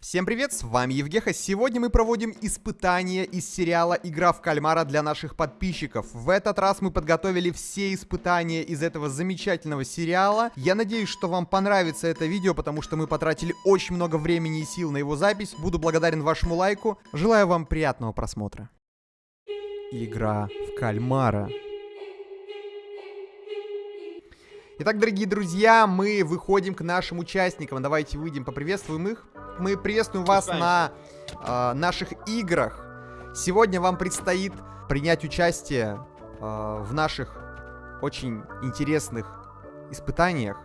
Всем привет, с вами Евгеха. Сегодня мы проводим испытания из сериала «Игра в кальмара» для наших подписчиков. В этот раз мы подготовили все испытания из этого замечательного сериала. Я надеюсь, что вам понравится это видео, потому что мы потратили очень много времени и сил на его запись. Буду благодарен вашему лайку. Желаю вам приятного просмотра. Игра в кальмара. Итак, дорогие друзья, мы выходим к нашим участникам. Давайте выйдем, поприветствуем их. Мы приветствуем вас на э, наших играх. Сегодня вам предстоит принять участие э, в наших очень интересных испытаниях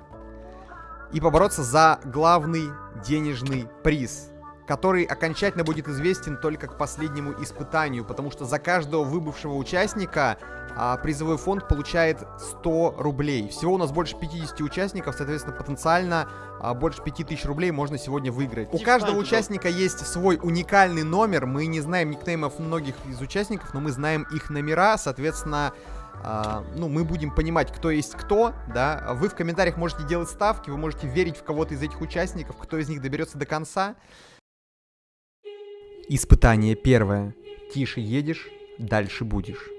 и побороться за главный денежный приз который окончательно будет известен только к последнему испытанию, потому что за каждого выбывшего участника а, призовой фонд получает 100 рублей. Всего у нас больше 50 участников, соответственно, потенциально а, больше 5000 рублей можно сегодня выиграть. У каждого участника есть свой уникальный номер, мы не знаем никнеймов многих из участников, но мы знаем их номера, соответственно... Uh, ну, мы будем понимать, кто есть кто, да. Вы в комментариях можете делать ставки, вы можете верить в кого-то из этих участников, кто из них доберется до конца. Испытание первое. Тише едешь, дальше будешь.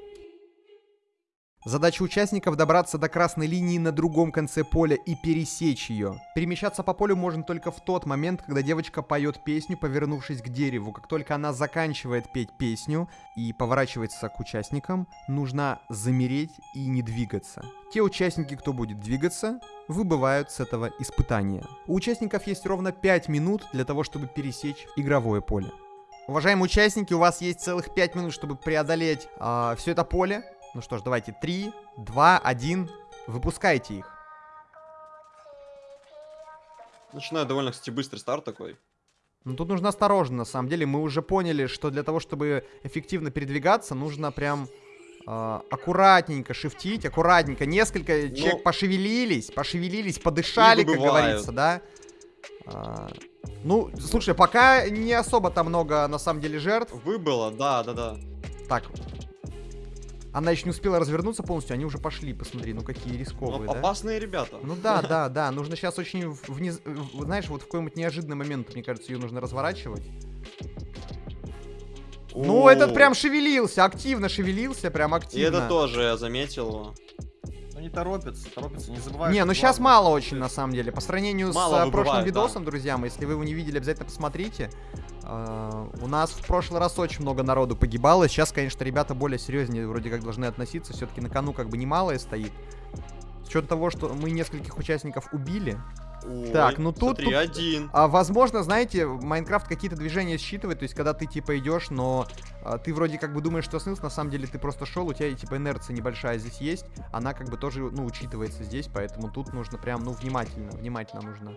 Задача участников добраться до красной линии на другом конце поля и пересечь ее. Перемещаться по полю можно только в тот момент, когда девочка поет песню, повернувшись к дереву. Как только она заканчивает петь песню и поворачивается к участникам, нужно замереть и не двигаться. Те участники, кто будет двигаться, выбывают с этого испытания. У участников есть ровно 5 минут для того, чтобы пересечь игровое поле. Уважаемые участники, у вас есть целых 5 минут, чтобы преодолеть э, а, все это поле. Ну что ж, давайте 3, 2, 1. Выпускайте их. Начинаю довольно, кстати, быстрый старт такой. Ну тут нужно осторожно, на самом деле. Мы уже поняли, что для того, чтобы эффективно передвигаться, нужно прям э, аккуратненько шифтить, аккуратненько. Несколько. Ну, человек пошевелились, пошевелились, подышали, как говорится, да. А, ну, слушай, пока не особо там много, на самом деле, жертв. Выбыло, да, да, да. Так. Она еще не успела развернуться полностью, они уже пошли, посмотри, ну какие рисковые, ну, да? Опасные ребята. Ну да, да, да, нужно сейчас очень, вниз, знаешь, вот в какой-нибудь неожиданный момент, мне кажется, ее нужно разворачивать. Ну, этот прям шевелился, активно шевелился, прям активно. И это тоже я заметил не торопятся, торопятся, не забывайте. Не, ну сейчас мало очень, на самом деле. По сравнению мало с э, прошлым видосом, да. друзья мои, если вы его не видели, обязательно посмотрите. Uh, у нас в прошлый раз очень много народу погибало. Сейчас, конечно, ребята более серьезнее вроде как должны относиться. Все-таки на кону как бы немалое стоит. С учетом того, что мы нескольких участников убили, Ой, так, ну тут, смотри, тут один. А, возможно, знаете, Майнкрафт какие-то движения считывает, то есть когда ты типа идешь, но а, ты вроде как бы думаешь, что снылся, на самом деле ты просто шел, у тебя типа инерция небольшая здесь есть, она как бы тоже, ну, учитывается здесь, поэтому тут нужно прям, ну, внимательно, внимательно нужно.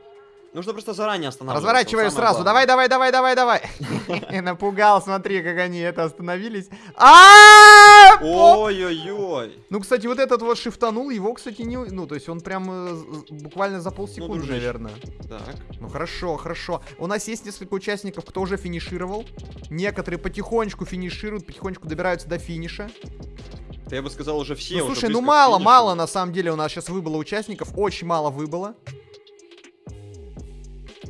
Нужно просто заранее останавливаться. Разворачиваю сразу. Давай, давай, давай, давай, давай. Напугал, смотри, как они это остановились. А! Ой-ой-ой. Ну, кстати, вот этот вот шифтанул, его, кстати, не... Ну, то есть он прям э, буквально за полсекунды, ну, наверное. Так. Ну, хорошо, хорошо. У нас есть несколько участников, кто уже финишировал. Некоторые потихонечку финишируют, потихонечку добираются до финиша. Я бы сказал, уже все. Ну, слушай, ну мало, мало на самом деле у нас сейчас выбыло участников. Очень мало выбыло.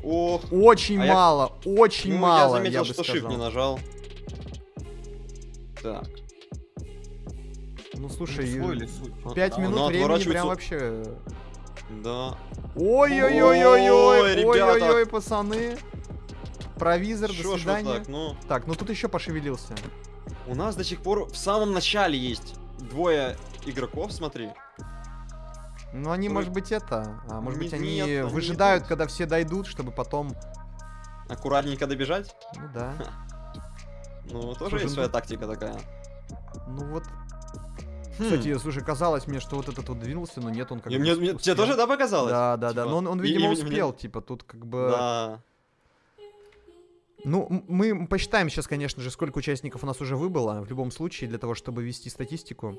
Ох. Очень а мало, я... очень ну, мало. Я заметил, я что shift не нажал. Так. Ну слушай, ну, 5 а, минут ну, времени прям вообще. Да. Ой-ой-ой-ой-ой, ой-ой-ой, пацаны. Провизор, Шо до свидания. Так ну? так, ну тут еще пошевелился. У нас до сих пор в самом начале есть двое игроков, смотри. Ну, они, может быть, это... А, может быть, они нет, выжидают, когда все дойдут, чтобы потом... Аккуратненько добежать? Ну, да. Ну, тоже есть своя тактика такая. Ну, вот... Хм. Кстати, слушай, казалось мне, что вот этот вот двинулся, но нет, он как бы... Тебе тоже, да, показалось? Да, да, типа, да, но он, видимо, успел, типа, тут как бы... Да. Ну, мы посчитаем сейчас, конечно же, сколько участников у нас уже выбыло, в любом случае, для того, чтобы вести статистику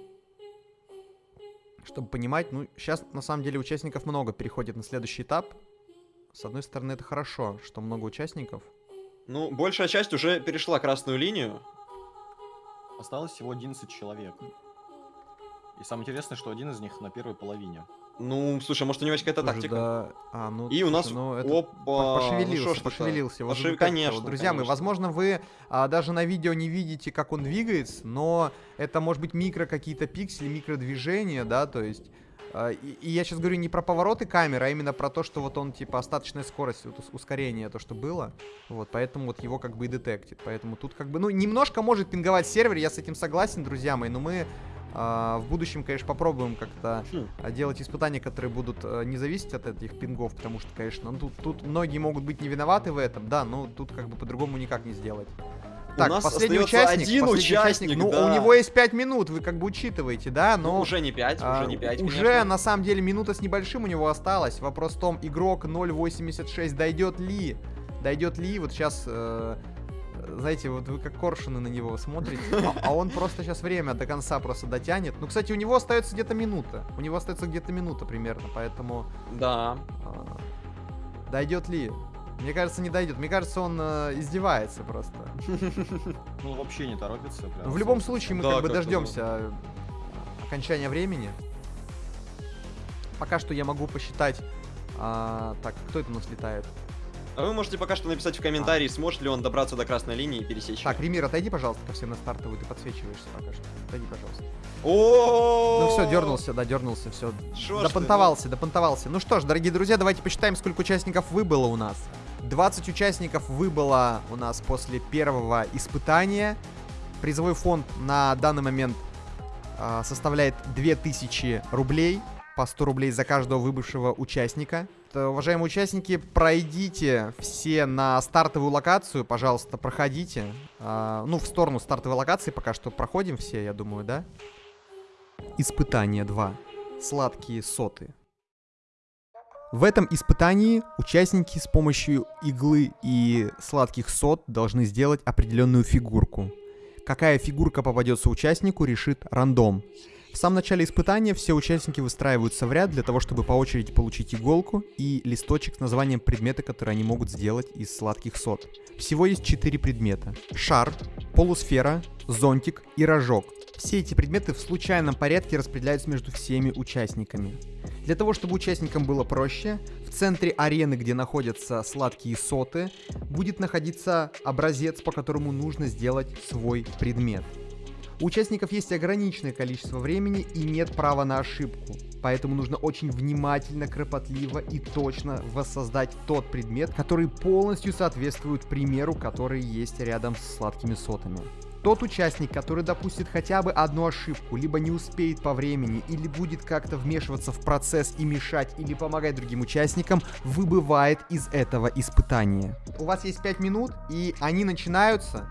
чтобы понимать, ну, сейчас на самом деле участников много переходит на следующий этап. С одной стороны, это хорошо, что много участников. Ну, большая часть уже перешла красную линию. Осталось всего 11 человек. И самое интересное, что один из них на первой половине. Ну, слушай, может у него какая-то тактика? да, а, ну, И у нас, ну, это опа, по- ну пошевелился, пошевелился. Пошев- как-то. конечно, Вот, Друзья мои, конечно. возможно, вы а, даже на видео не видите, как он двигается, но это может быть микро какие-то пиксели, микродвижения, да, то есть... а, И, и я сейчас говорю не про повороты камеры, а именно про то, что вот он, типа, остаточная скорость, вот ус- ускорение, то, что было. Вот, поэтому вот его как бы и детектит. Поэтому тут как бы, ну, немножко может пинговать сервер, я с этим согласен, друзья мои, но мы а, в будущем, конечно, попробуем как-то Хм. а, делать испытания, которые будут э, не зависеть от этих пингов, потому что, конечно, ну, тут, тут многие могут быть не виноваты в этом, да, но тут как бы по-другому никак не сделать. У Так, нас последний участник, один последний участник, ну, да. у него есть 5 минут, вы как бы учитываете, да, но... Ну, уже не 5, а, уже не 5, уже, на самом деле, минута с небольшим у него осталось. Вопрос в том, игрок 0.86 дойдет ли? Дойдет ли? Вот сейчас, э, знаете, вот вы как коршуны на него смотрите, а, а он просто сейчас время до конца просто дотянет. Ну, кстати, у него остается где-то минута. У него остается где-то минута примерно, поэтому Да. а, дойдет ли? Мне кажется, не дойдет. Мне кажется, он э, издевается просто. Ну, вообще не торопится. прям. В любом случае, мы Да, как бы как-то дождемся э, окончания времени. Пока что я могу посчитать. а, так, кто это у нас летает? А вы можете пока что написать в комментарии, сможет ли он добраться до красной линии и пересечь. Так, Ремир, отойди, пожалуйста, ко всем на стартовую, ты подсвечиваешься пока что. Отойди, пожалуйста. О, Ну все, дернулся, да, дернулся, все. Допонтовался, допонтовался. Ну что ж, дорогие друзья, давайте посчитаем, сколько участников выбыло у нас. 20 участников выбыло у нас после первого испытания. Призовой фонд на данный момент а, составляет 2000 рублей. По 100 рублей за каждого выбывшего участника. Т- Уважаемые участники, пройдите все на стартовую локацию, пожалуйста, проходите. А, ну, в сторону стартовой локации пока что проходим все, я думаю, да? Испытание 2. Сладкие соты. В этом испытании участники с помощью иглы и сладких сот должны сделать определенную фигурку. Какая фигурка попадется участнику, решит рандом. В самом начале испытания все участники выстраиваются в ряд для того, чтобы по очереди получить иголку и листочек с названием предмета, который они могут сделать из сладких сот. Всего есть 4 предмета. Шар, полусфера, зонтик и рожок. Все эти предметы в случайном порядке распределяются между всеми участниками. Для того, чтобы участникам было проще, в центре арены, где находятся сладкие соты, будет находиться образец, по которому нужно сделать свой предмет. У участников есть ограниченное количество времени и нет права на ошибку. Поэтому нужно очень внимательно, кропотливо и точно воссоздать тот предмет, который полностью соответствует примеру, который есть рядом с сладкими сотами. Тот участник, который допустит хотя бы одну ошибку, либо не успеет по времени, или будет как-то вмешиваться в процесс и мешать, или помогать другим участникам, выбывает из этого испытания. У вас есть 5 минут, и они начинаются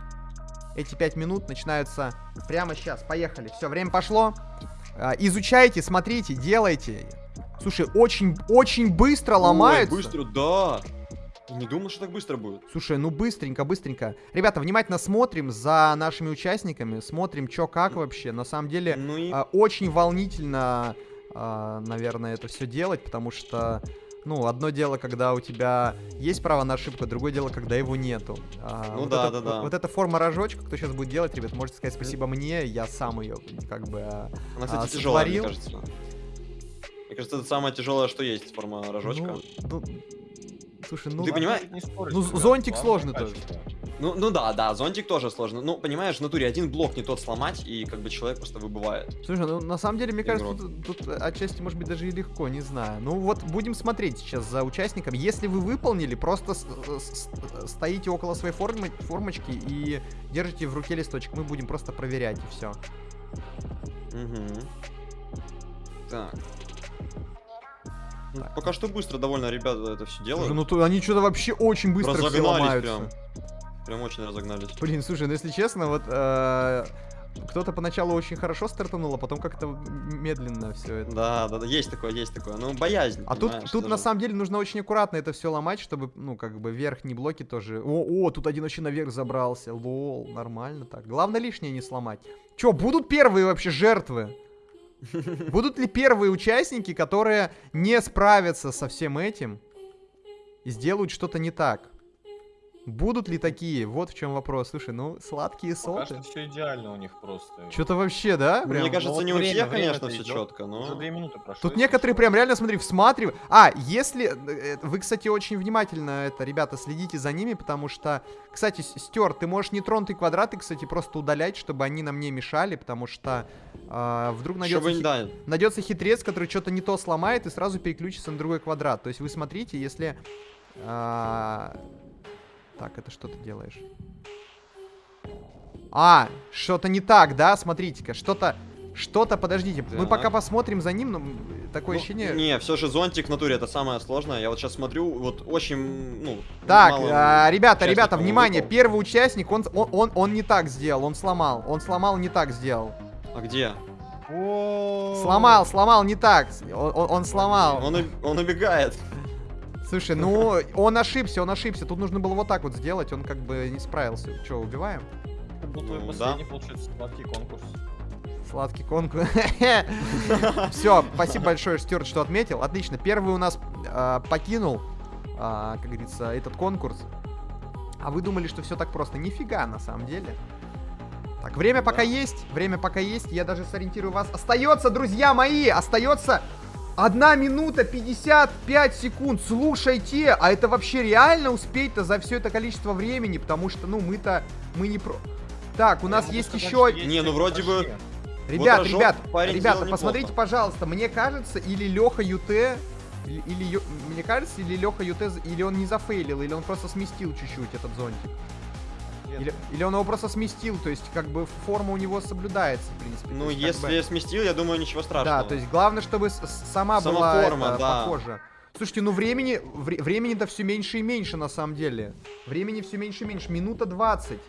эти пять минут начинаются прямо сейчас. Поехали. Все, время пошло. А, изучайте, смотрите, делайте. Слушай, очень, очень быстро Ой, ломаются. быстро, да. Не думал, что так быстро будет. Слушай, ну быстренько, быстренько. Ребята, внимательно смотрим за нашими участниками, смотрим, что как вообще. На самом деле, Ну и... а, очень волнительно, а, наверное, это все делать, потому что, ну, одно дело, когда у тебя есть право на ошибку, другое дело, когда его нету. А, Ну вот да, эта- да, да. Вот эта форма рожочка, кто сейчас будет делать, ребят, можете сказать спасибо мне, я сам ее как бы... а, Она, кстати, а, тяжелая, мне кажется. Мне кажется, это самое тяжелое, что есть форма рожочка. Ну, ну, слушай, ну... Ты понимаешь? Не споришь, Ну, зонтик сложно качество. Ну, ну да, да, зонтик тоже сложно. Ну, понимаешь, в натуре один блок не тот сломать, и как бы человек просто выбывает. Слушай, ну на самом деле, мне кажется, Игрок. тут, тут отчасти может быть даже и легко, не знаю. Ну вот будем смотреть сейчас за участником. Если вы выполнили, просто с- с- стоите около своей формы, формочки и держите в руке листочек. Мы будем просто проверять и все. Угу. Так. Ну, Пока что быстро довольно ребята это все делают. ну то они что-то вообще очень быстро все ломаются. прям. Прям очень разогнались. Блин, слушай, ну если честно, вот э, кто-то поначалу очень хорошо стартанул, а потом как-то медленно все это. Да, да, да, есть такое, есть такое. Ну, боязнь. А тут, тут на самом деле нужно очень аккуратно это все ломать, чтобы, ну, как бы верхние блоки тоже... О, о, тут один вообще наверх забрался. Лол, нормально так. Главное лишнее не сломать. Чё, будут первые вообще жертвы? Будут ли первые участники, которые не справятся со всем этим и сделают что-то не так? Будут ли такие? Вот в чем вопрос. Слушай, ну, сладкие Пока соты. что все идеально у них просто. Что-то вообще, да? Ну, Прям- Мне кажется, вот не у время, всех, конечно, все идёт. четко, Уже но... две минуты прошло. Тут некоторые прям реально, смотри, всматривают. А, если... э, Вы, кстати, очень внимательно, это, ребята, следите за ними, потому что... Кстати, С- Стюарт, ты можешь нетронутые квадраты, кстати, просто удалять, чтобы они нам не мешали, потому что а, вдруг найдется, хи- да, найдется хитрец, который что-то не то сломает и сразу переключится на другой квадрат. То есть вы смотрите, если... а, Так, это что ты делаешь? А, что-то не так, да? Смотрите-ка, что-то... Что-то, подождите, мы Так. пока посмотрим за ним, но такое Ну, ощущение... Не, все же зонтик в натуре это самое сложное. Я вот сейчас смотрю, вот очень, ну... Так, мало а, ребята, ребята, внимание, выпал. первый участник, он, он, он, он не так сделал, он сломал, он сломал, не так сделал. А где? О, Сломал, сломал, не так, он, он- он сломал. Он, он убегает. Слушай, ну, он ошибся, он ошибся, тут нужно было вот так вот сделать, он как бы не справился. Че, убиваем? Ну, последний, получается, сладкий конкурс. Сладкий конкурс. Все, спасибо большое, Стюарт, что отметил. Отлично, первый у нас а, покинул, а, как говорится, этот конкурс. А вы думали, что все так просто? Нифига, на самом деле. Так, время пока Да. есть, время пока есть, я даже сориентирую вас. Остается, друзья мои, остается 1 минута 55 секунд. Слушайте, а это вообще реально успеть-то за все это количество времени? Потому что, ну, мы-то, мы не про... Так, у Я нас есть сказать, еще... Не, ну вроде бы-. Ребят, рожок ребят, ребята, посмотрите, неплохо. пожалуйста, мне кажется, или Леха ЮТ, или, или мне кажется, или Леха ЮТ, или он не зафейлил, или он просто сместил чуть-чуть этот зонтик. Или, или он его просто сместил, то есть как бы форма у него соблюдается, в принципе. Ну, есть, если бы- сместил, я думаю, ничего страшного. Да, то есть главное, чтобы сама, Сама была форма, это, да. похожа. Слушайте, ну времени, вре- времени-то все меньше и меньше на самом деле. Времени все меньше и меньше. Минута 20.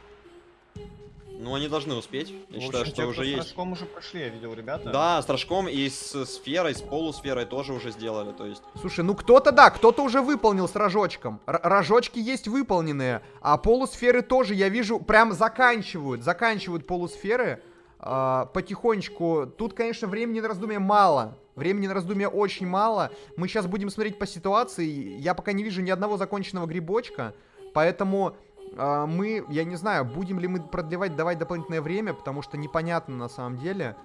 Ну, они должны успеть. Я общем, считаю, что уже с есть. Рожком уже прошли, я видел, ребята. Да, с рожком и с сферой, с полусферой тоже уже сделали. То есть, Слушай, ну кто-то да, кто-то уже выполнил с рожочком. Р- рожочки есть выполненные, а полусферы тоже, я вижу, прям заканчивают, заканчивают полусферы а, потихонечку. Тут, конечно, времени на раздумье мало. Времени на раздумье очень мало. Мы сейчас будем смотреть по ситуации. Я пока не вижу ни одного законченного грибочка, поэтому мы, я не знаю, будем ли мы продлевать, давать дополнительное время, потому что непонятно на самом деле.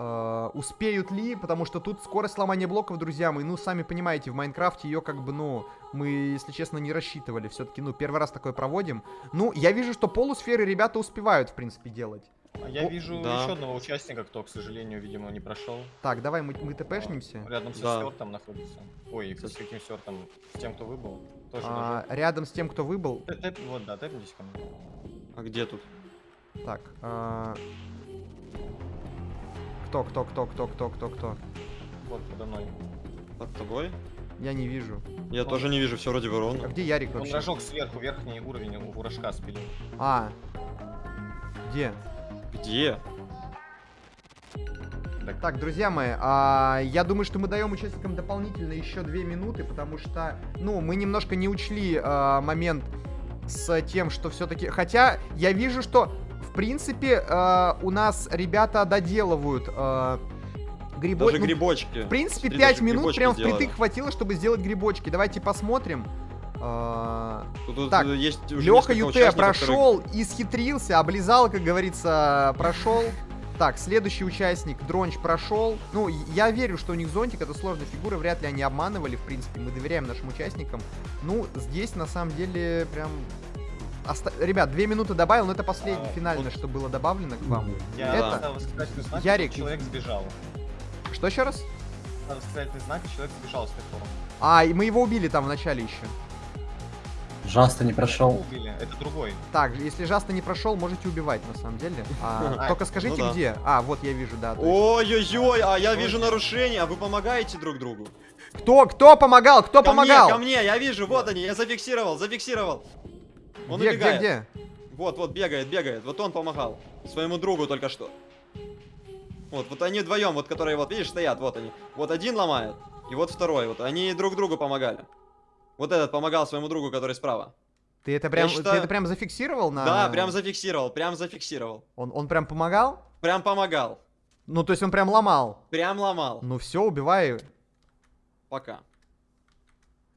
Э, успеют ли, потому что тут скорость сломания блоков, друзья мои, ну, сами понимаете, в Майнкрафте ее как бы, ну, мы, если честно, не рассчитывали. Все-таки, ну, первый раз такое проводим. Ну, я вижу, что полусферы ребята успевают, в принципе, делать. А я О, вижу да. еще одного участника, кто, к сожалению, видимо, не прошел. Так, давай мы, мы тпшнимся. Рядом со Да. Стюартом находится. Ой, с каким Стюартом? С тем, кто выбыл. Тоже А, рядом с тем, кто выбыл. Тэп- тэп- Вот, да, тэпнитесь ко мне. а где тут? Так, а, кто, кто, кто, кто, кто, кто, кто? Вот, подо мной. Под тобой? Я не вижу. Я Он- тоже не вижу, все вроде бы А ровно. где Ярик Он вообще? рожок сверху, верхний уровень у рожка спилил. А, где? Где? Так, друзья мои, а, я думаю, что мы даем участникам дополнительно еще две минуты, потому что, ну, мы немножко не учли а, момент с тем, что все-таки... Хотя я вижу, что, в принципе, а, у нас ребята доделывают а, грибо- Даже ну, грибочки. В принципе, Смотри, 5 даже минут прям впритык хватило, чтобы сделать грибочки. Давайте посмотрим. А, Тут, тут, Так, есть уже Леха Ют участников, которые- прошел, исхитрился, облизал, как говорится, прошел. Так, следующий участник, Дронч, прошел. Ну, я верю, что у них зонтик, это сложная фигура, вряд ли они обманывали, в принципе, мы доверяем нашим участникам. Ну, здесь, на самом деле, прям... оста- Ребят, две минуты добавил, но это последнее, А, финальное, вот- что было добавлено к вам. Я Это- знак, Ярик. и человек сбежал. Что еще раз? Восклицательный знак, и человек сбежал с. А, и мы его убили там в начале еще. Жаста не прошел. Убили, это другой. Так, если Жаста не прошел, можете убивать, на самом деле. А, А, только скажите, ну да. где. А, вот я вижу, да. Ой-ой-ой, а я вижу нарушение, а вы помогаете друг другу? Кто, кто помогал? Кто ко помогал? Мне, ко мне, я вижу, вот они, я зафиксировал, зафиксировал. Он где, убегает. где, где? Вот, вот, бегает, бегает. Вот он помогал. Своему другу только что. Вот, вот они вдвоем, вот которые вот, видишь, стоят, вот они. Вот один ломает, и вот второй. Вот они друг другу помогали. Вот этот помогал своему другу, который справа. Ты это прям, считаю- ты это прям зафиксировал на... Да, прям зафиксировал, прям зафиксировал. Он, он прям помогал? Прям помогал. Ну, то есть он прям ломал. Прям ломал. Ну все, убивай. Пока.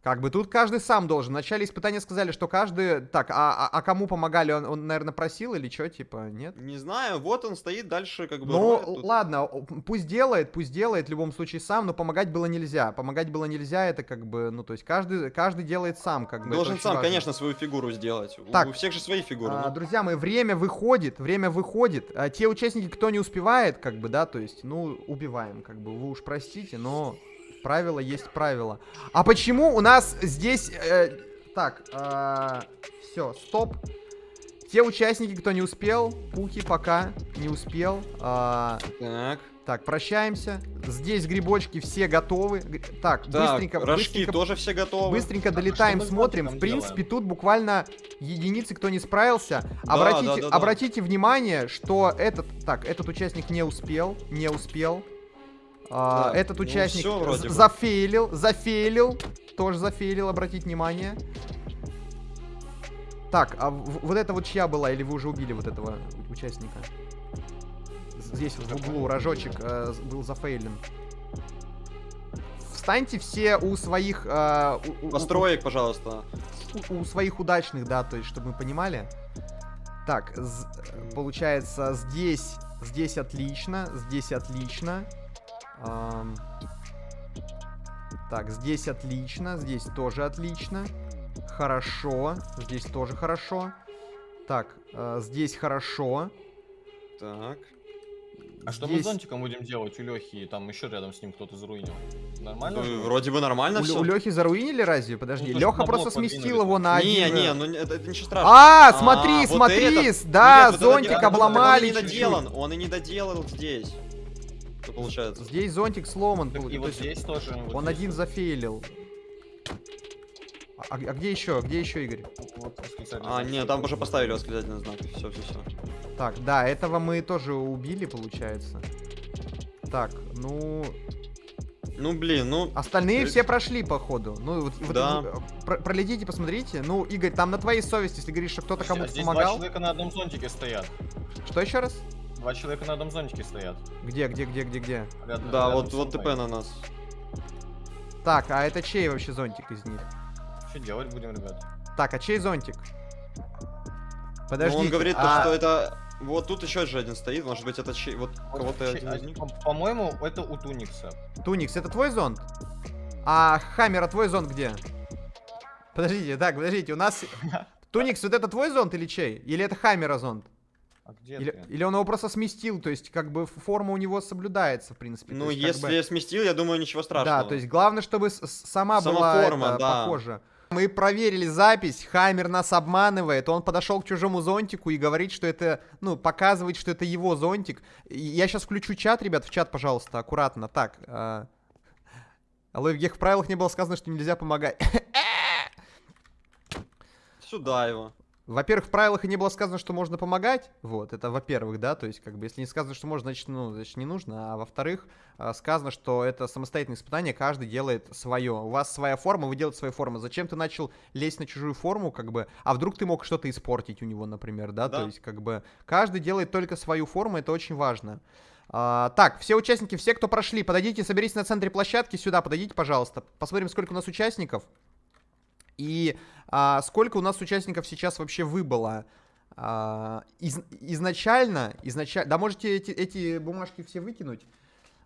Как бы тут каждый сам должен. В начале испытания сказали, что каждый... Так, а, а, а кому помогали? Он, он, наверное, просил или что, типа, нет? Не знаю, вот он стоит дальше, как бы. Ну, ладно, пусть делает, пусть делает в любом случае сам, но помогать было нельзя. Помогать было нельзя, это как бы, ну, то есть каждый, каждый делает сам, как бы. Должен сам, важно. конечно, свою фигуру сделать. Так. У всех же свои фигуры. А, ну. друзья мои, время выходит, время выходит. А те участники, кто не успевает, как бы, да, то есть, ну, убиваем, как бы, вы уж простите, но правило есть правило. А почему у нас здесь... э, так, все, стоп. Те участники, кто не успел, Пуки пока не успел. а, Так. так, прощаемся. Здесь грибочки все готовы. Так, Так, быстренько, рожки быстренько тоже все готовы. Быстренько долетаем, что мы с смотрим. В принципе, делаем? тут буквально единицы, кто не справился. Да, обратите, да, да, да. обратите внимание, что этот, так, этот участник не успел, не успел. А, Так, этот ну участник бы. зафейлил, зафейлил, тоже зафейлил, обратите внимание. Так, а вот это вот чья была, или вы уже убили вот этого участника? Здесь вот в углу рожочек э, был зафейлен. Встаньте все у своих... э, у- у- у- Построек, пожалуйста. у, у своих удачных, да, то есть, чтобы мы понимали. Так, з- получается, здесь, здесь отлично, здесь отлично. Ам, так, здесь отлично, здесь тоже отлично. Хорошо, здесь тоже хорошо. Так, э, здесь хорошо. Так. А что мы Здесь- с зонтиком будем делать у Лехи? Там еще рядом с ним кто-то заруинил. Нормально? Ну, вроде бы нормально У, все. у Лехи заруинили разве? Подожди, Ну, Леха просто сместил его на Не, один... не, э, ну это, это ничего страшного. А, А, смотри, вот смотри, этот- да, Нет, вот это зонтик не- обломали Он и не доделан, он и не доделал здесь. Что получается? Здесь зонтик сломан. Так и вот здесь тоже. вот Он здесь один вот. зафейлил. А, а где еще? Где еще, Игорь? Вот А, нет, там уже поставили восклицательный знак. Все, все, все. Так, да, этого мы тоже убили, получается. Так, ну... Ну, блин, ну... Остальные То все прошли, походу. Ну, вот, вот Да. вы, про- пролетите, посмотрите. Ну, Игорь, там на твоей совести, если говоришь, что кто-то кому-то здесь два помогал. человека на одном зонтике стоят. Что еще раз? Два человека на одном зонтике стоят. Где, где, где, где, где? Рядом- Да, рядом вот, вот. ТП на нас. Так, а это чей вообще зонтик из них? Что делать будем, ребят? Так, а чей зонтик? Ну, Подожди. он говорит, то, а... что это... Вот тут еще же один стоит, может быть, это чей... Вот кого-то Че- один а, из них. по- По-моему, это у Туникса. Туникс, это твой зонт? А Хаммер, а твой зонт где? Подождите, так, подождите, у нас... Туникс, вот это твой зонт или чей? Или это Хаммера зонт? А где Или, ты? или он его просто сместил, то есть как бы форма у него соблюдается, в принципе. Ну, есть, как если бы- я сместил, я думаю, ничего страшного. Да, то есть главное, чтобы сама, Сама была форма, это, да. похожа. Мы проверили запись, Хаммер нас обманывает, он подошел к чужому зонтику и говорит, что это, ну, показывает, что это его зонтик. Я сейчас включу чат, ребят, в чат, пожалуйста, аккуратно. Так, а... Алло, в каких правилах не было сказано, что нельзя помогать. Сюда его. Во-первых, в правилах и не было сказано, что можно помогать. Вот, это во-первых, да, то есть, как бы, если не сказано, что можно, значит, ну, значит, не нужно. А во-вторых, а, сказано, что это самостоятельное испытание, каждый делает свое. У вас своя форма, вы делаете свою форму. Зачем ты начал лезть на чужую форму, как бы, а вдруг ты мог что-то испортить у него, например, да? Да. То есть, как бы, каждый делает только свою форму, это очень важно. А, так, все участники, все, кто прошли, подойдите, соберитесь на центре площадки, сюда подойдите, пожалуйста. Посмотрим, сколько у нас участников. И а, сколько у нас участников сейчас вообще выбыло? А, из- изначально, изначально, да можете эти, эти бумажки все выкинуть.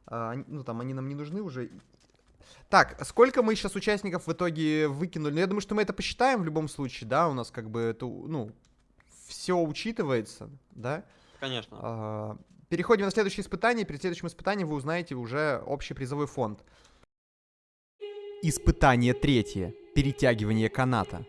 А, ну там они нам не нужны уже. Так, сколько мы сейчас участников в итоге выкинули? Ну, я думаю, что мы это посчитаем в любом случае, да, у нас как бы это, ну, все учитывается, да. Конечно. А, Переходим на следующее испытание. Перед следующим испытанием вы узнаете уже общий призовой фонд. Испытание третье. Перетягивание каната.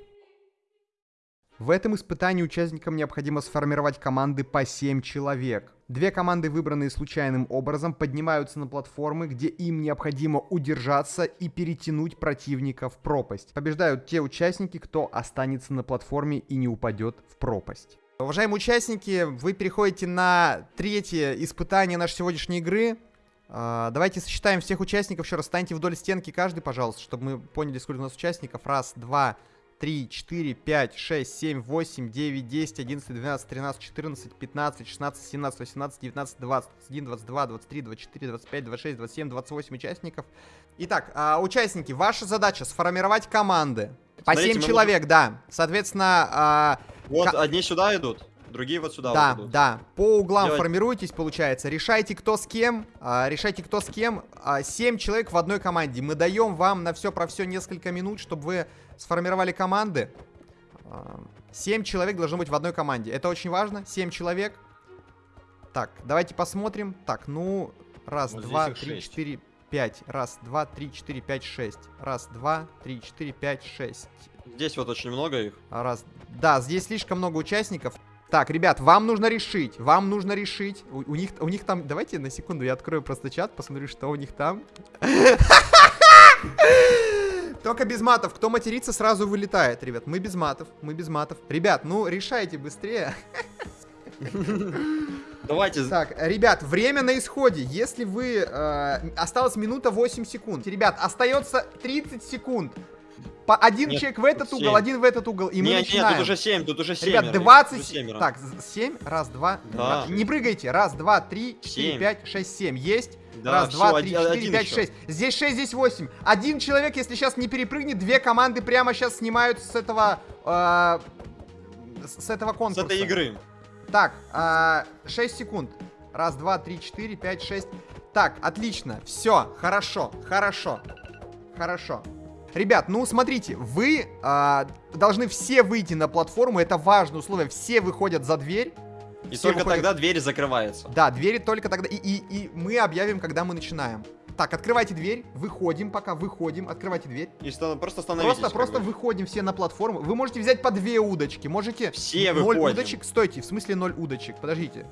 В этом испытании участникам необходимо сформировать команды по 7 человек. Две команды, выбранные случайным образом, поднимаются на платформы, где им необходимо удержаться и перетянуть противника в пропасть. Побеждают те участники, кто останется на платформе и не упадет в пропасть. Уважаемые участники, вы переходите на третье испытание нашей сегодняшней игры. А, Давайте сосчитаем всех участников. Еще раз, станьте вдоль стенки каждый, пожалуйста, чтобы мы поняли, сколько у нас участников. Раз, два, 3, 4, 5, 6, 7, 8, 9, 10, 11, 12, 13, 14, 15, 16, 17, 18, 19, 20, 21, 22, 23, 24, 25, 26, 27, 28 участников. Итак, а, участники, ваша задача сформировать команды. По Смотрите, 7 мы человек, да. Соответственно, а, Вот одни сюда идут, другие вот сюда да, вот да. По углам Делать- формируйтесь, получается. Решайте, кто с кем. а, решайте, кто с кем. А, Семь человек в одной команде. Мы даем вам на все про все несколько минут, чтобы вы сформировали команды. А, Семь человек должно быть в одной команде. Это очень важно. Семь человек. Так, давайте посмотрим. Так, ну, раз, Вот здесь два, три, шесть. четыре, пять. Раз, два, три, четыре, пять, шесть. Раз, два, три, четыре, пять, шесть. Здесь вот очень много их. Раз. Да, здесь слишком много участников. Так, ребят, вам нужно решить. Вам нужно решить. У, у них, у них там. Давайте на секунду я открою просто чат, посмотрю, что у них там. Только без матов. Кто матерится, сразу вылетает, ребят. Мы без матов. Мы без матов. Ребят, ну решайте быстрее. Давайте, Так, ребят, время на исходе. Если вы... э, осталось минута 8 секунд. Ребят, остается 30 секунд. По один Нет, человек в этот тут угол, семь. один в этот угол. И мы нет, начинаем. нет, тут уже 7, тут уже 7. Ребят, 20... Тут семеро. Так, 7, раз, два, Да. Не прыгайте. Раз, два, три, четыре, Семь. пять, шесть, семь. Есть? Да, раз, два, три, один- четыре, один пять, ещё. шесть. Здесь шесть, здесь восемь. Один человек, если сейчас не перепрыгнет, две команды прямо сейчас снимают с этого... э, с с этого С конкурса. этой игры. Так, а, 6 секунд. Раз, два, три, четыре, пять, шесть. Так, отлично. Все, хорошо, хорошо, хорошо. Ребят, ну смотрите, вы а, должны все выйти на платформу, это важное условие. Все выходят за дверь. И только выходят- тогда дверь закрывается. Да, двери только тогда. И, и, и мы объявим, когда мы начинаем. Так, открывайте дверь, выходим, пока выходим, открывайте дверь. И ста- просто становитесь. Просто, просто бы. выходим все на платформу. Вы можете взять по две удочки, можете... Все Ноль выходим. удочек, стойте, в смысле ноль удочек, подождите.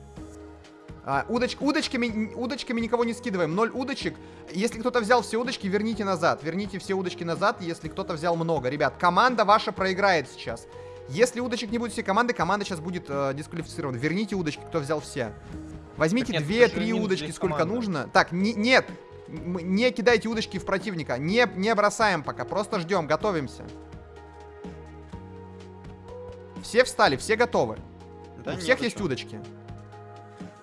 А, удоч, удочками, удочками никого не скидываем, ноль удочек. Если кто-то взял все удочки, верните назад. Верните все удочки назад, если кто-то взял много. Ребят, команда ваша проиграет сейчас. Если удочек не будет всей команды, команда сейчас будет э, дисквалифицирована. Верните удочки, кто взял все. Возьмите Так нет, это две-три же минус удочки, здесь сколько команда. нужно. Так, не- нет, не кидайте удочки в противника. Не, не бросаем пока, просто ждем, готовимся. Все встали, все готовы. Да У нет, всех есть удочки.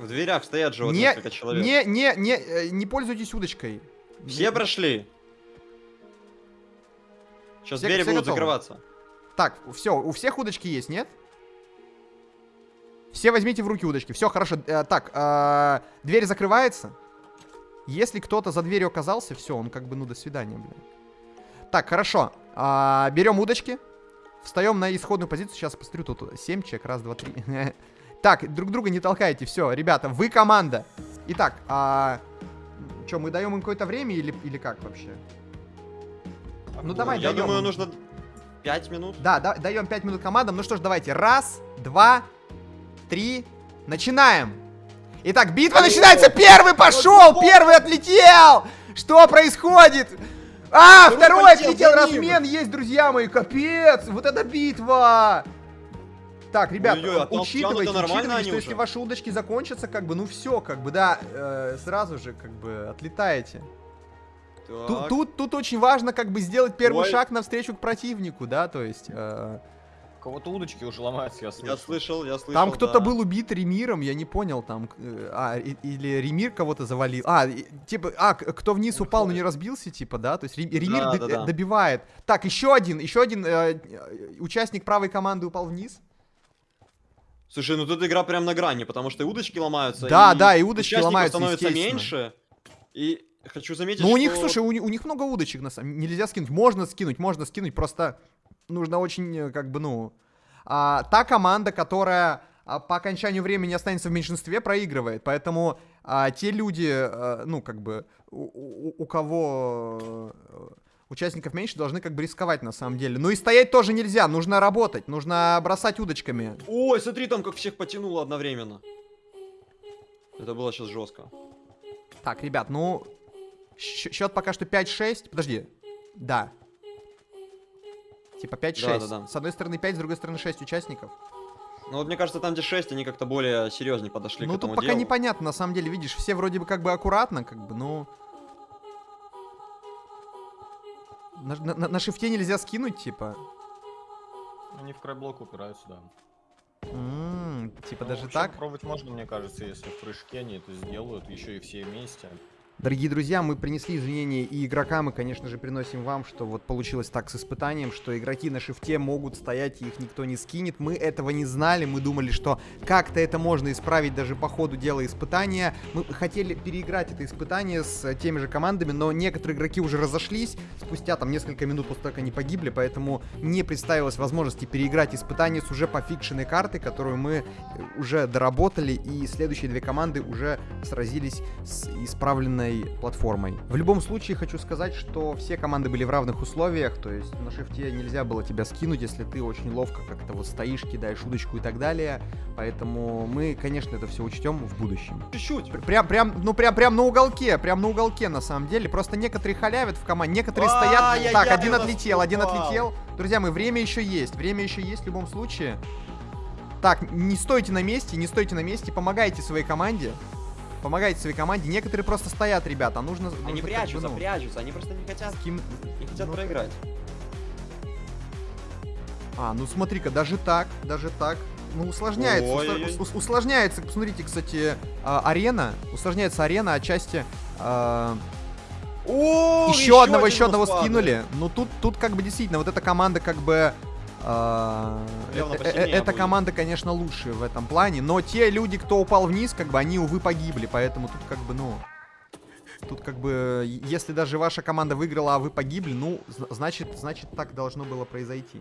В дверях стоят же вот не, несколько человек. не, не, не, э, не пользуйтесь удочкой. Все Не- прошли. Сейчас Все- двери все будут готовы? закрываться. Так, все, у всех удочки есть, нет? Все возьмите в руки удочки. Все, хорошо. Э, так, э, дверь закрывается. Если кто-то за дверью оказался, все, он как бы, ну, до свидания, блин. Так, хорошо. А, берем удочки. Встаем на исходную позицию. Сейчас посмотрю, тут 7 человек. Раз, два, три. Так, друг друга не толкайте. Все, ребята, вы команда. Итак, а... Что, мы даем им какое-то время или, или как вообще? Ну, давай, Я даем думаю, нужно 5 минут. Да, да даем 5 минут командам. Ну что ж, давайте. Раз, два, три. Начинаем. Итак, битва начинается. Первый пошел, первый отлетел. Что происходит? А, Второй второй отлетел. Размен есть, друзья мои. Капец. Вот это битва. Так, ребят, Ой-ой, а там учитывайте, учитывайте, что если ваши удочки закончатся, как бы, ну все, как бы, да, э, сразу же, как бы, отлетаете. Тут, тут, тут очень важно, как бы, сделать первый Ой. шаг навстречу к противнику, да, то есть... э, кого-то удочки уже ломаются, я слышу. Я слышал, я слышал. Там кто-то да. был убит Ремиром, я не понял, там, э, а, или Ремир кого-то завалил. А, типа, а, кто вниз упал, но не разбился, типа, да? То есть Рем- Ремир Да, д- да, да. добивает. Так, еще один, еще один э, э, участник правой команды упал вниз. Слушай, ну тут игра прям на грани, потому что и удочки ломаются. Да, да, и удочки ломаются, становится меньше. И хочу заметить, Ну, у них, слушай, у, у них много удочек, на самом Нельзя скинуть. Можно скинуть, можно скинуть, просто нужно очень, э, как бы, ну... а, та команда, которая а, по окончанию времени останется в меньшинстве, проигрывает. Поэтому а, те люди, э, ну, как бы, у, у- у кого э, участников меньше, должны как бы рисковать на самом деле. Ну и стоять тоже нельзя, нужно работать, нужно бросать удочками. Ой, смотри, там как всех потянуло одновременно. Это было сейчас жестко. Так, ребят, ну, счет пока что 5-6. Подожди, да. Типа 5-6. Да-да-да. С одной стороны 5, с другой стороны 6 участников. Ну вот мне кажется, там где 6, они как-то более серьезнее подошли ну, к этому тут пока делу. непонятно, на самом деле, видишь, все вроде бы как бы аккуратно, как бы, ну... На, на- на- на шифте нельзя скинуть, типа. Они в крайблок упираются, да. М, Типа Ну, даже так? Попробовать можно, мне кажется, если в прыжке они это сделают, еще и все вместе. Дорогие друзья, мы принесли извинения и игрокам, и, конечно же, приносим вам, что вот получилось так с испытанием, что игроки на шифте могут стоять, и их никто не скинет. Мы этого не знали, мы думали, что как-то это можно исправить даже по ходу дела испытания. Мы хотели переиграть это испытание с теми же командами, но некоторые игроки уже разошлись спустя там несколько минут после того, как они погибли, поэтому не представилось возможности переиграть испытание с уже пофикшенной картой, которую мы э, уже доработали, и следующие две команды уже сразились с исправленной платформой. В любом случае хочу сказать, что все команды были в равных условиях, то есть на шифте нельзя было тебя скинуть, если ты очень ловко как-то вот стоишь, кидаешь удочку и так далее, поэтому мы, конечно, это все учтем в будущем. Чуть-чуть. Пр- Прям, прям, ну прям, прям на уголке, прям на уголке на самом деле. Просто некоторые халявят в команде, некоторые стоят. Так, один отлетел, один отлетел. Друзья, мы время еще есть, время еще есть в любом случае. Так, не стойте на месте, не стойте на месте, помогайте своей команде. Помогайте своей команде. Некоторые просто стоят, ребята, а нужно... нужно Они как бы, прячутся, ну, прячутся, они просто не хотят, кем- не хотят ну, проиграть. А, ну смотри-ка, даже так, даже так. Ну, усложняется, ус- усложняется, посмотрите, кстати, а, арена, усложняется арена отчасти. а, О, еще одного, один еще одного падает. скинули. Ну тут, тут как бы действительно, вот эта команда как бы... а, э- эта команда, конечно, лучше в этом плане, но те люди, кто упал вниз, как бы они, увы, погибли, поэтому тут как бы, ну... Тут как бы, если даже ваша команда выиграла, а вы погибли, ну, зна- значит, значит так должно было произойти.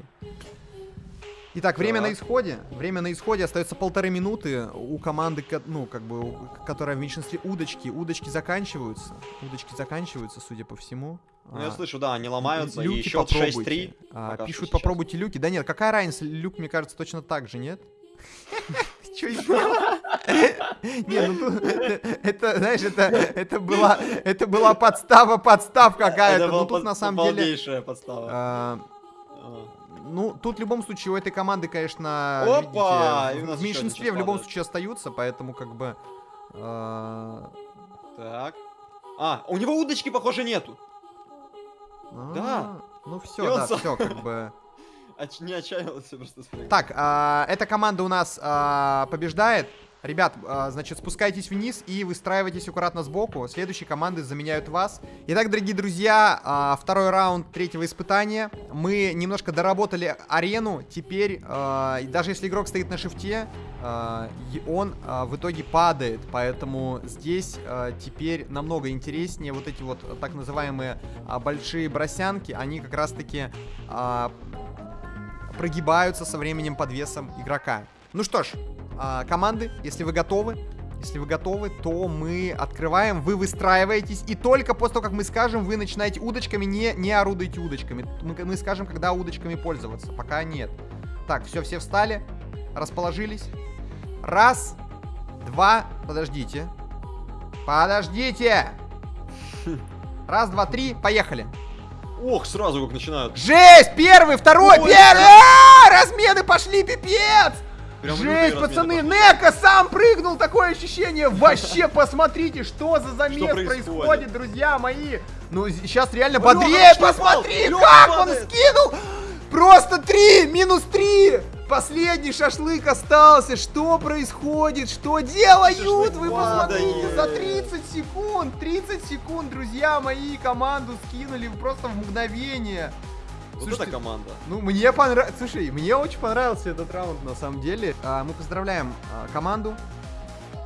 Итак, время на Так. исходе. Время на исходе. Остается полторы минуты. У команды, ко- ну, как бы, которая в меньшинстве удочки. Удочки заканчиваются. Удочки заканчиваются, судя по всему. Ну, я А, слышу, да, они ломаются, люки и счет попробуйте. 6-3. А, пишут, сейчас. попробуйте люки. Да нет, какая разница? Люк, мне кажется, точно так же, нет? Че? Не, ну тут, это, знаешь, это, это была, это была подстава, подстав какая-то. Ну тут на самом деле, подстава. а, ну тут в любом случае у этой команды, конечно, Опа! видите, в меньшинстве в любом случае остаются, поэтому как бы. а, Так. А, у него удочки, похоже, нету. Да. а, Ну все, да, все как бы. Не отчаялся просто. Так, а, эта команда у нас а, побеждает. Ребят, а, значит, спускайтесь вниз и выстраивайтесь аккуратно сбоку. Следующие команды заменяют вас. Итак, дорогие друзья, а, второй раунд третьего испытания. Мы немножко доработали арену. Теперь, а, даже если игрок стоит на шифте, он в итоге падает. Поэтому здесь теперь намного интереснее. Вот эти вот так называемые большие бросянки, они как раз-таки прогибаются со временем под весом игрока. Ну что ж, а, команды, если вы готовы, если вы готовы, то мы открываем, вы выстраиваетесь, и только после того, как мы скажем, вы начинаете удочками, не, не орудуйте удочками. Мы, мы скажем, когда удочками пользоваться, пока нет. Так, все, все встали, расположились. Раз, два, подождите. Подождите! Раз, два, три, поехали. Ох, сразу как начинают. Жесть! Первый, второй, Ой, первый! А, Размены пошли, пипец! Прям Жесть, пацаны, Нека сам прыгнул, такое ощущение. Вообще, посмотрите, что за замес происходит? происходит, друзья мои. Ну, сейчас реально Лёха бодрее, посмотри, Лёха как падает. он скинул. Просто три, минус три. Последний шашлык остался. Что происходит? Что делают? Шашлык Вы посмотрите, падает. за 30 секунд, 30 секунд, друзья мои, команду скинули просто в мгновение. Вот Слушайте, эта команда. ну, мне понравилось. Слушай, мне очень понравился этот раунд на самом деле. А, мы поздравляем а, команду.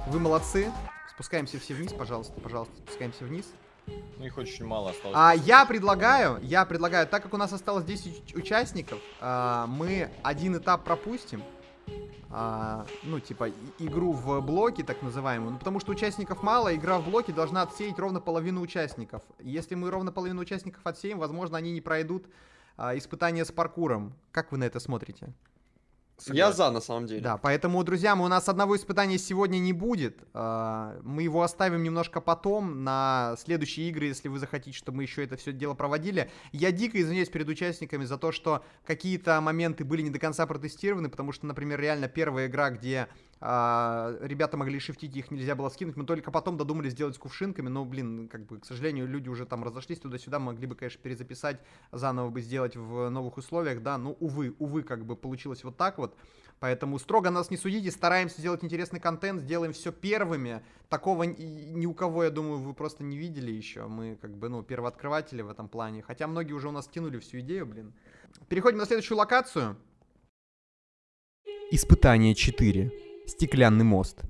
Вы молодцы. Спускаемся все вниз, пожалуйста, пожалуйста, спускаемся вниз. Ну их очень мало осталось. А, я предлагаю, я предлагаю, так как у нас осталось 10 уч- участников, а, мы один этап пропустим. А, ну, типа, игру в блоке, так называемую. Ну, потому что участников мало, игра в блоке должна отсеять ровно половину участников. Если мы ровно половину участников отсеем, возможно, они не пройдут испытания с паркуром. Как вы на это смотрите? Я за, на самом деле. Да, поэтому, друзья, мы, у нас одного испытания сегодня не будет. А, Мы его оставим немножко потом, на следующие игры, если вы захотите, чтобы мы еще это все дело проводили. Я дико извиняюсь перед участниками за то, что какие-то моменты были не до конца протестированы, потому что, например, реально первая игра, где а, ребята могли шифтить, их нельзя было скинуть. Мы только потом додумались сделать с кувшинками, но, блин, как бы, к сожалению, люди уже там разошлись туда-сюда, могли бы, конечно, перезаписать, заново бы сделать в новых условиях, да, но, увы, увы, как бы получилось вот так вот. Поэтому строго нас не судите, стараемся сделать интересный контент, сделаем все первыми. Такого ни у кого, я думаю, вы просто не видели еще. Мы как бы, ну, первооткрыватели в этом плане. Хотя многие уже у нас тянули всю идею, блин. Переходим на следующую локацию. Испытание 4. Стеклянный мост.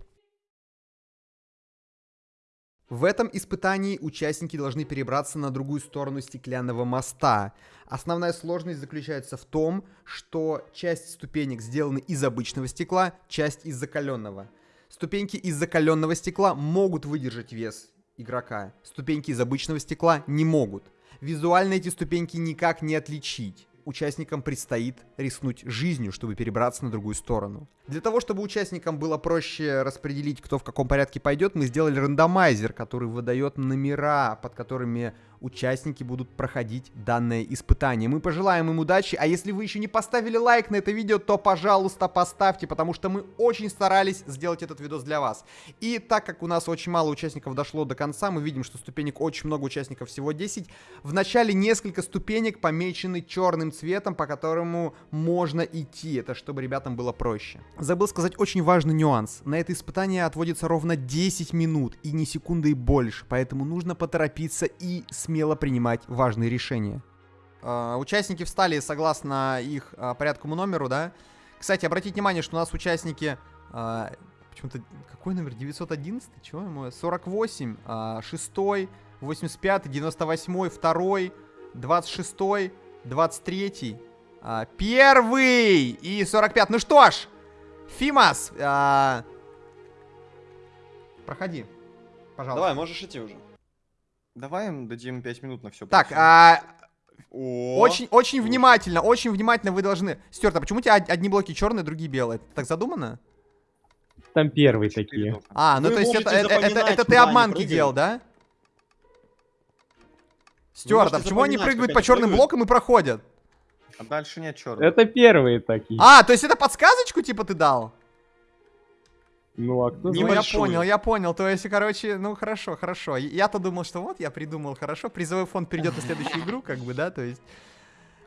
В этом испытании участники должны перебраться на другую сторону стеклянного моста. Основная сложность заключается в том, что часть ступенек сделаны из обычного стекла, часть из закаленного. Ступеньки из закаленного стекла могут выдержать вес игрока, ступеньки из обычного стекла не могут. Визуально эти ступеньки никак не отличить участникам предстоит рискнуть жизнью, чтобы перебраться на другую сторону. Для того, чтобы участникам было проще распределить, кто в каком порядке пойдет, мы сделали рандомайзер, который выдает номера, под которыми участники будут проходить данное испытание. Мы пожелаем им удачи, а если вы еще не поставили лайк на это видео, то, пожалуйста, поставьте, потому что мы очень старались сделать этот видос для вас. И так как у нас очень мало участников дошло до конца, мы видим, что ступенек очень много участников, всего 10. В начале несколько ступенек помечены черным цветом, по которому можно идти. Это чтобы ребятам было проще. Забыл сказать очень важный нюанс. На это испытание отводится ровно 10 минут и не секунды и больше, поэтому нужно поторопиться и смело смело принимать важные решения. Uh, участники встали согласно их uh, порядковому номеру, да. Кстати, обратите внимание, что у нас участники... Uh, почему-то... Какой номер? 911? Чего ему? 48, uh, 6, 85, 98, 2, 26, 23, uh, 1 и 45. Ну что ж, Фимас, проходи, пожалуйста. Давай, можешь идти уже. Давай им дадим 5 минут на все. Так, а... Очень, очень внимательно, очень внимательно вы должны... Стюарт, а почему у тебя одни блоки черные, другие белые? Это так задумано? Там первые такие. А, ну Вы то есть это, это, это, это ты обманки делал, да? Стюарт, а почему они прыгают по черным прыгают. блокам и проходят? А дальше нет черных. Это первые такие. А, то есть это подсказочку типа ты дал? Ну, а кто Ну, знает? я понял, я понял. То есть, короче, ну хорошо, хорошо. Я- Я-то думал, что вот, я придумал, хорошо, призовой фонд перейдет на следующую игру, как бы, да, то есть...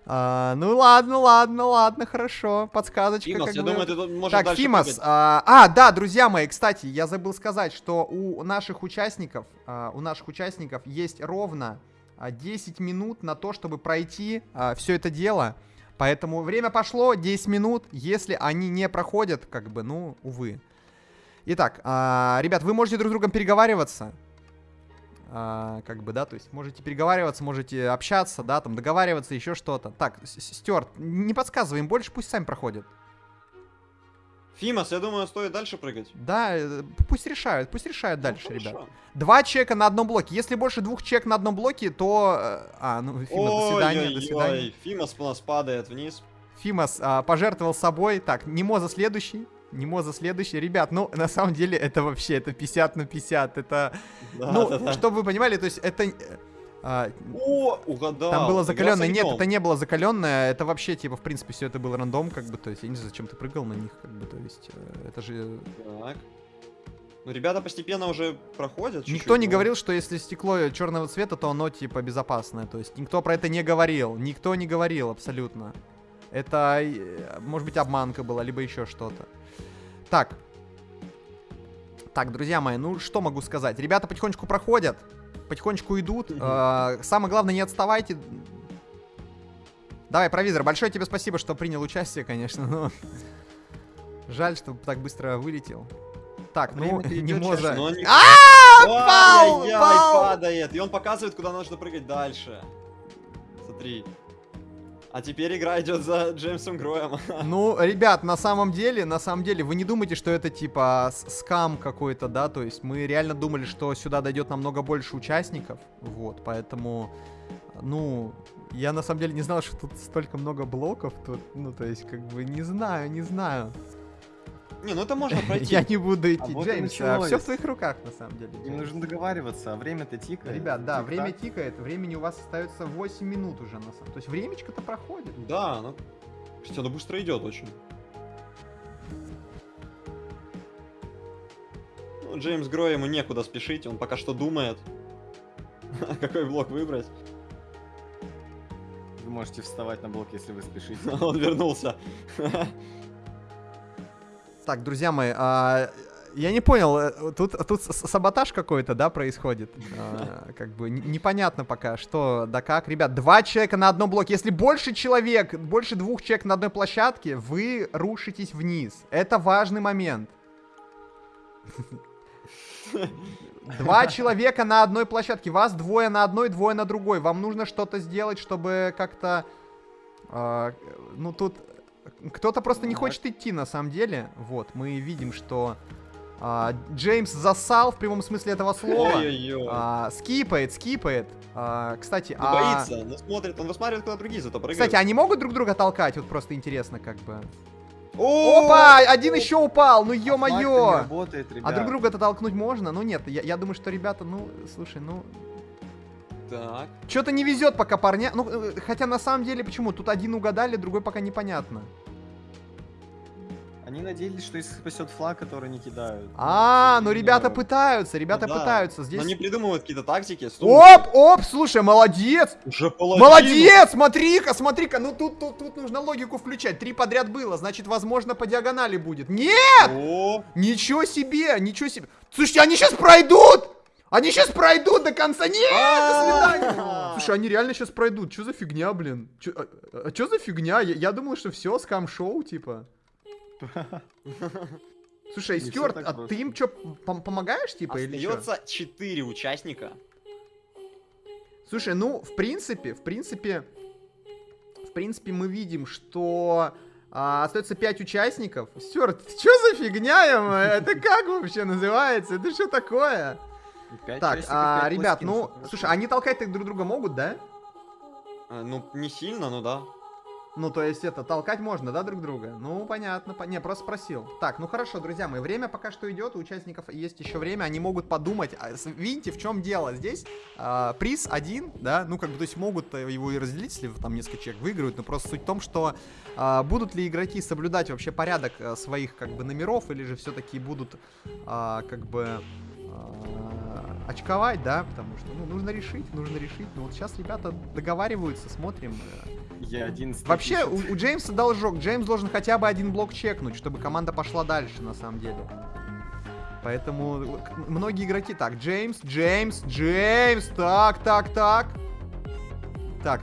а, ну ладно, ладно, ладно, хорошо. Подсказочка. Фимас, как я бы. думаю, ты можешь Так, дальше Фимас, а, а, да, друзья мои, кстати, я забыл сказать, что у наших участников, а, у наших участников есть ровно а, 10 минут на то, чтобы пройти все это дело. Поэтому время пошло, 10 минут. Если они не проходят, как бы, ну, увы. Итак, а, ребят, вы можете друг с другом переговариваться. А, как бы, да, то есть можете переговариваться, можете общаться, да, там договариваться, еще что-то. Так, Стюарт, не подсказывай им больше, пусть сами проходят. Фимас, я думаю, стоит дальше прыгать. Да, э, пусть решают, пусть решают дальше, Ну, ребят. хорошо. Два чека на одном блоке. Если больше двух чек на одном блоке, то... э, А, ну, Фимас, до свидания, до свидания. Ой-ой-ой, Фимас у нас падает вниз. Фимас а, пожертвовал собой. Так, Немоза следующий. Немоза следующий. Ребят, ну, на самом деле, это вообще, это 50 на 50. Это, Да, ну, да, да. чтобы вы понимали, то есть это... а, О, угадал. там было закаленное. Нет, это не было закаленное. Это вообще, типа, в принципе, все это было рандом, как бы, то есть, я не знаю, зачем ты прыгал на них, как бы, то есть, э, это же... Так. Ну, ребята постепенно уже проходят. Никто чуть-чуть, не но- говорил, что если стекло черного цвета, то оно типа безопасное. То есть никто про это не говорил. Никто не говорил абсолютно. Это, э, может быть, обманка была, либо еще что-то. Так. Так, друзья мои, ну что могу сказать? Ребята потихонечку проходят, потихонечку идут. Э, Самое главное, не отставайте. Давай, провизор, большое тебе спасибо, что принял участие, конечно, но... Жаль, что так быстро вылетел. Так, ну, не можно... А, пал. падает. И он показывает, куда нужно прыгать дальше. Смотри. А теперь игра идет за Джеймсом Гроем. Ну, ребят, на самом деле, на самом деле, вы не думайте, что это типа скам какой-то, да, то есть мы реально думали, что сюда дойдет намного больше участников, вот, поэтому, ну, я на самом деле не знал, что тут столько много блоков, тут, ну, то есть, как бы, не знаю, не знаю. Не, ну это можно пройти. Я не буду идти, вот и Джеймс, началось. все в твоих руках, на самом деле. Им Джеймс. нужно договариваться, а время-то тикает. Ребят, да, Тик-так. время тикает, времени у вас остается 8 минут уже, на самом То есть времечко-то проходит. Да, ну... Кстати, оно быстро идет очень. Ну, Джеймс Грой ему некуда спешить, он пока что думает, какой блок выбрать. Вы можете вставать на блок, если вы спешите. Он вернулся. Так, друзья мои, а, я не понял, э, тут, тут саботаж какой-то, да, происходит? А, как бы непонятно пока, что да как. Ребят, два человека на одном блоке. Если больше человек, больше двух человек на одной площадке, вы рушитесь вниз. Это важный момент. Два человека на одной площадке. Вас двое на одной, двое на другой. Вам нужно что-то сделать, чтобы как-то... а, ну, тут... Кто-то просто не хочет идти, на самом деле. Вот, мы видим, что а, Джеймс засал в прямом смысле этого слова. А, скипает, скипает. А, кстати, Ну, а... боится, но смотрит, он высматривает, куда другие зато прыгают. Кстати, они могут друг друга толкать? Вот просто интересно, как бы. О! Опа! Один еще упал! Ну не ё-моё! А ребят. друг друга-то толкнуть можно? Ну нет, я, я думаю, что ребята, ну, слушай, ну... Так. Что-то не везет пока парня. Ну, э, хотя на самом деле, почему? Тут один угадали, другой пока непонятно. Они надеялись, что их спасет флаг, который не кидают. А, ну Но, ребята пытаются, ребята Ну да. пытаются. Здесь... Но они придумывают какие-то тактики. Оп, оп, слушай, молодец! Уже паладин. Молодец! Смотри-ка, смотри-ка, ну тут, тут, тут нужно логику включать. Три подряд было, значит, возможно, по диагонали будет. Нет! О, Ничего себе, ничего себе. Слушайте, они сейчас пройдут! Они сейчас пройдут до конца. Нет, до свидания. А. Слушай, они реально сейчас пройдут. Что за фигня, блин? Чё, а, что за фигня? Я, я думал, что все, скам-шоу, типа. Слушай, Стюарт, а просто. ты им что, помогаешь, типа, или что? Остается 4 участника. Слушай, ну, в принципе, в принципе, в принципе, мы видим, что а, остается 5 участников. Стюарт, что за фигня, ему? Это как вообще называется? Это что такое? И пять Так, часиков, а, ребят, ну, слушай, они толкать друг друга могут, да? Э, Ну, не сильно, ну да. Ну, то есть это, толкать можно, да, друг друга? Ну, понятно, по- не, просто спросил. Так, ну хорошо, друзья мои, время пока что идет, у участников есть еще время, они могут подумать. А, видите, в чем дело? Здесь а, приз один, да, ну, как бы, то есть могут э, его и разделить, если там несколько человек выиграют, но просто суть в том, что а, будут ли игроки соблюдать вообще порядок э, своих, как бы, номеров, или же все-таки будут, а, как бы, а, очковать, да, потому что, ну, нужно решить, нужно решить. Ну, вот сейчас ребята договариваются, смотрим. э, Я один Вообще, у, у Джеймса должок. Джеймс должен хотя бы один блок чекнуть, чтобы команда пошла дальше, на самом деле. Поэтому к- многие игроки... Так, Джеймс, Джеймс, Джеймс, так, так, так. Так,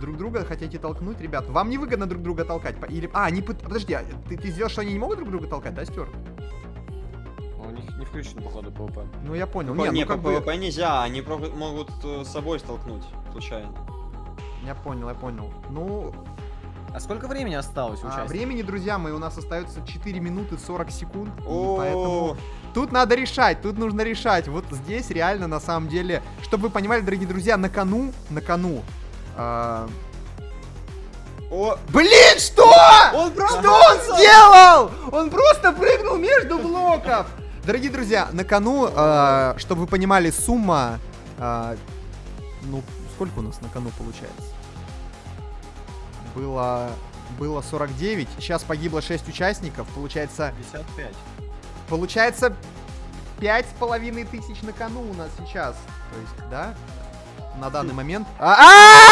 друг друга хотите толкнуть, ребят? Вам не выгодно друг друга толкать? Или... А, они... Подожди, а ты, ты сделал, что они не могут друг друга толкать, да, Стюарт? У них не включен, походу, ПВП. Ну, я понял. По- Не, не, ну, как по бы... PvP нельзя, они могут э, с собой столкнуть случайно. Я понял, я понял. Ну, А сколько времени осталось у а, времени, друзья мои, у нас остается 4 минуты 40 секунд. и О, поэтому... Тут надо решать, тут нужно решать. Вот здесь реально, на самом деле, чтобы вы понимали, дорогие друзья, на кону, на кону. а, О, Блин, что? он Что он сделал? Он просто прыгнул между блоков. Дорогие друзья, на кону, а, чтобы вы понимали, сумма, а, ну, сколько у нас на кону получается? Было, было 49, сейчас погибло 6 участников, получается 55. Получается, пять с половиной тысяч на кону у нас сейчас. То есть, да? На данный момент. А-а-а!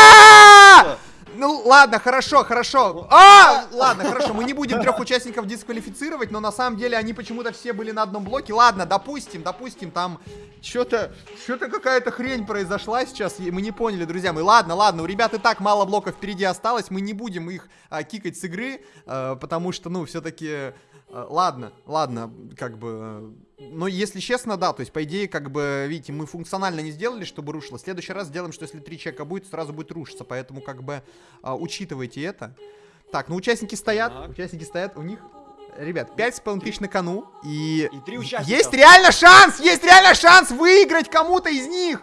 Ну ладно, хорошо, хорошо. А, ладно, хорошо. Мы не будем трех участников дисквалифицировать, но на самом деле они почему-то все были на одном блоке. Ладно, допустим, допустим, там что-то, что-то какая-то хрень произошла сейчас. и Мы не поняли, друзья мои. Ладно, ладно, у ребят и так мало блоков впереди осталось. Мы не будем их а, кикать с игры, а, потому что, ну, все-таки. Ладно, ладно, как бы. Но если честно, да, то есть, по идее, как бы, видите, мы функционально не сделали, чтобы рушило. В следующий раз сделаем, что если три человека будет, сразу будет рушиться. Поэтому, как бы, а, учитывайте это. Так, ну участники стоят, Так. участники стоят, у них, ребят, 5,5 тысяч на кону, и... И три участника. Есть реально шанс, есть реально шанс выиграть кому-то из них!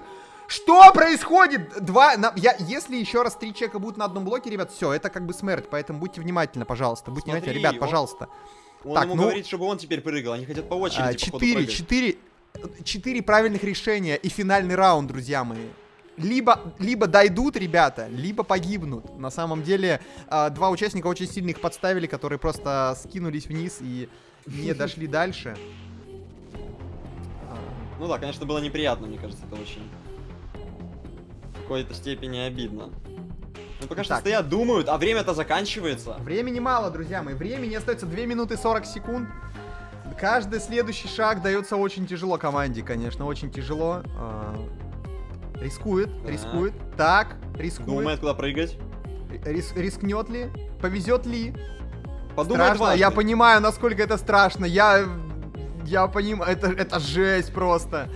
Что происходит? Два, на- я, если еще раз три человека будут на одном блоке, ребят, все, это как бы смерть, поэтому будьте внимательны, пожалуйста, будьте Смотри, внимательны, ребят, он- пожалуйста. Он Так, ему ну- говорит, чтобы он теперь прыгал, они хотят по А, очереди, походу, Четыре, четыре, четыре правильных решения и финальный раунд, друзья мои. Либо, либо дойдут ребята, либо погибнут. На самом деле, а, два участника очень сильно их подставили, которые просто скинулись вниз и не дошли дальше. Ну да, конечно, было неприятно, мне кажется, это очень... В какой-то степени обидно. Ну пока что стоят, думают, а время-то заканчивается. Времени мало, друзья мои. Времени остается 2 минуты 40 секунд. Каждый следующий шаг дается очень тяжело команде, конечно, очень тяжело. А, Рискует, Так. рискует. Так, рискует. Думает, куда прыгать. Рис- рискнет ли? Повезет ли? Подумает страшно. дважды. Я понимаю, насколько это страшно. Я, я понимаю, это, это жесть просто.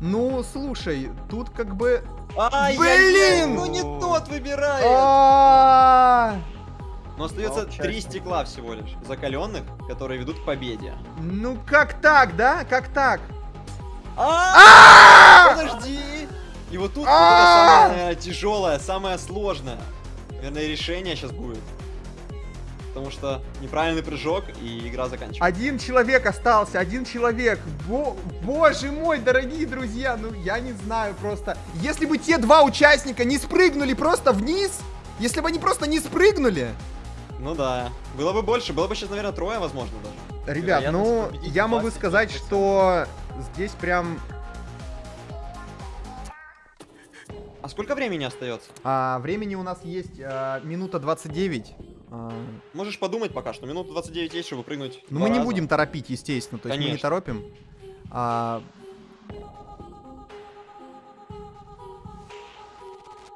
Ну, слушай, тут как бы... Ай, Блин! Ну не тот выбирает! А, Но остается три стекла всего лишь. Закаленных, которые ведут к победе. Ну как так, да? Как так? А! Подожди! И вот тут А! самое тяжелое, самое сложное. Наверное, решение сейчас будет. Потому что неправильный прыжок и игра заканчивается. Один человек остался, один человек. Бо- боже мой, дорогие друзья, ну я не знаю просто. Если бы те два участника не спрыгнули просто вниз, если бы они просто не спрыгнули, Ну да. Было бы больше, было бы сейчас, наверное, трое, возможно, даже. Ребят, ну, я могу 20%. сказать, что здесь прям А сколько времени остается? а, времени у нас есть а, минута 29. А, Можешь подумать пока что. Минут 29 есть, чтобы прыгнуть. ну, мы не раза. будем торопить, естественно, то есть мы не Конечно. торопим. А,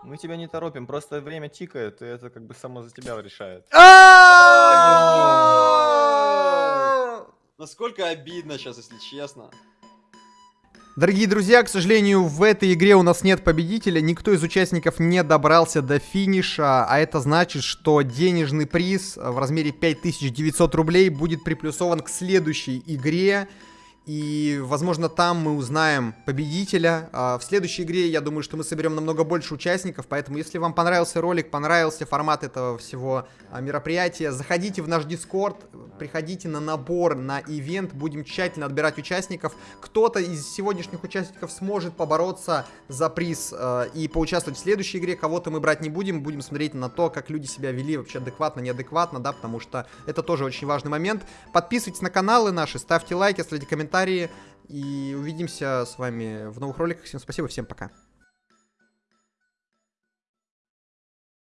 Мы тебя не торопим, просто время тикает, и это как бы само за тебя решает. а! Насколько обидно сейчас, если честно. Дорогие друзья, к сожалению, в этой игре у нас нет победителя, никто из участников не добрался до финиша, а это значит, что денежный приз в размере 5900 рублей будет приплюсован к следующей игре, и, возможно, там мы узнаем победителя. А, В следующей игре, я думаю, что мы соберем намного больше участников, поэтому, если вам понравился ролик, понравился формат этого всего а, мероприятия, заходите в наш Дискорд, приходите на набор, на ивент, будем тщательно отбирать участников. Кто-то из сегодняшних участников сможет побороться за приз э, и поучаствовать в следующей игре, кого-то мы брать не будем, будем смотреть на то, как люди себя вели вообще адекватно, неадекватно, да, потому что это тоже очень важный момент. Подписывайтесь на каналы наши, ставьте лайки, оставляйте комментарии, и увидимся с вами в новых роликах. Всем спасибо, всем пока.